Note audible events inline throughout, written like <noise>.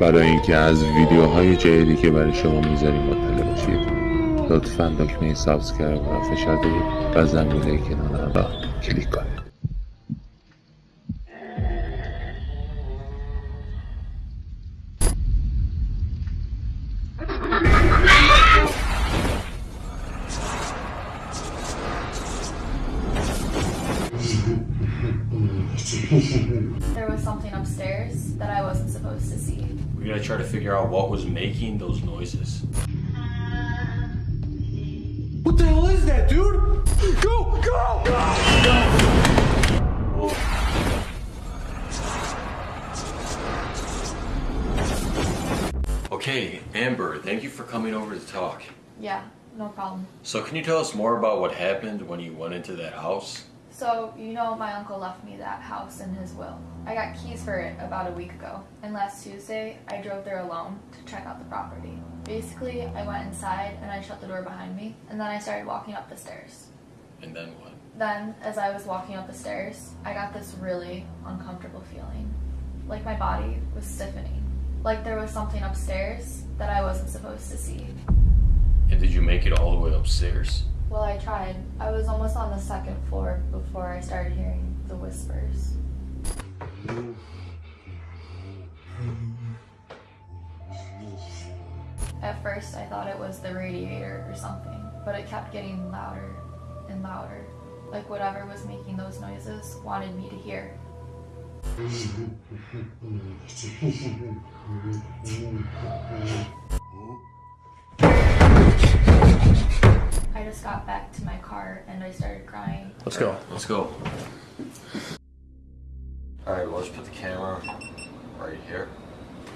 برای اینکه از ویدیوهای جدیدی که برای شما می‌ذاریم مطلع باشید لطفا دکمه سابسکرایب را فشار بدید و زنگوله کنار را کلیک کنید. <laughs> There was something upstairs that I wasn't supposed to see. We're gonna try to figure out what was making those noises. What the hell is that, dude? Go, go! Okay, Amber, thank you for coming over to talk. Yeah, no problem. So, can you tell us more about what happened when you went into that house? So, you know, my uncle left me that house in his will. I got keys for it about a week ago, and last Tuesday I drove there alone to check out the property. Basically, I went inside and I shut the door behind me, and then I started walking up the stairs. And then what? Then, as I was walking up the stairs, I got this really uncomfortable feeling. Like my body was stiffening. Like there was something upstairs that I wasn't supposed to see. And did you make it all the way upstairs? Well, I tried. I was almost on the second floor before I started hearing the whispers. At first, I thought it was the radiator or something, but it kept getting louder and louder. Like whatever was making those noises wanted me to hear. <laughs> just got back to my car and I started crying. Let's go. Let's go. Alright, well, let's put the camera right here.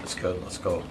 That's good. Let's go.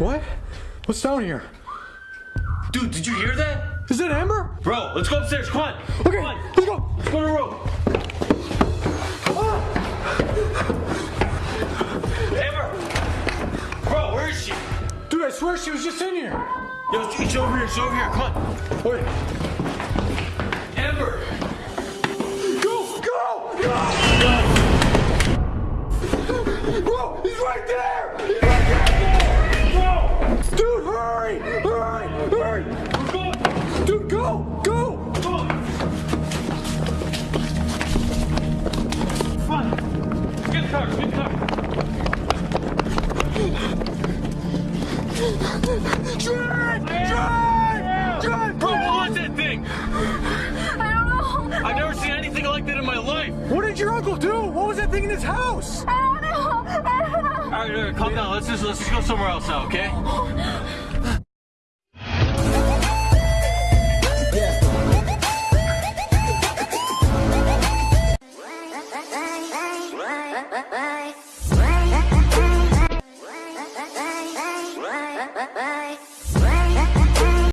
What? What's down here? Dude, did you hear that? Is that Amber? Bro, let's go upstairs. Come on. Okay, Come on. let's go. Let's go to the room. Ah! Amber! Bro, where is she? Dude, I swear she was just in here. Yo, she's over here. She's over here. Come on. Okay. Amber! Go, go, ah! go! Bro, he's right there! Going. Go! Go! Come on. Come on. Get in the car. Get in the car. Drive! Drive! Drive! Bro, what was that thing? I don't know. I've never seen anything like that in my life. What did your uncle do? What was that thing in his house? I don't know. I don't know. All right, all right, calm down. Let's just let's just go somewhere else now, okay?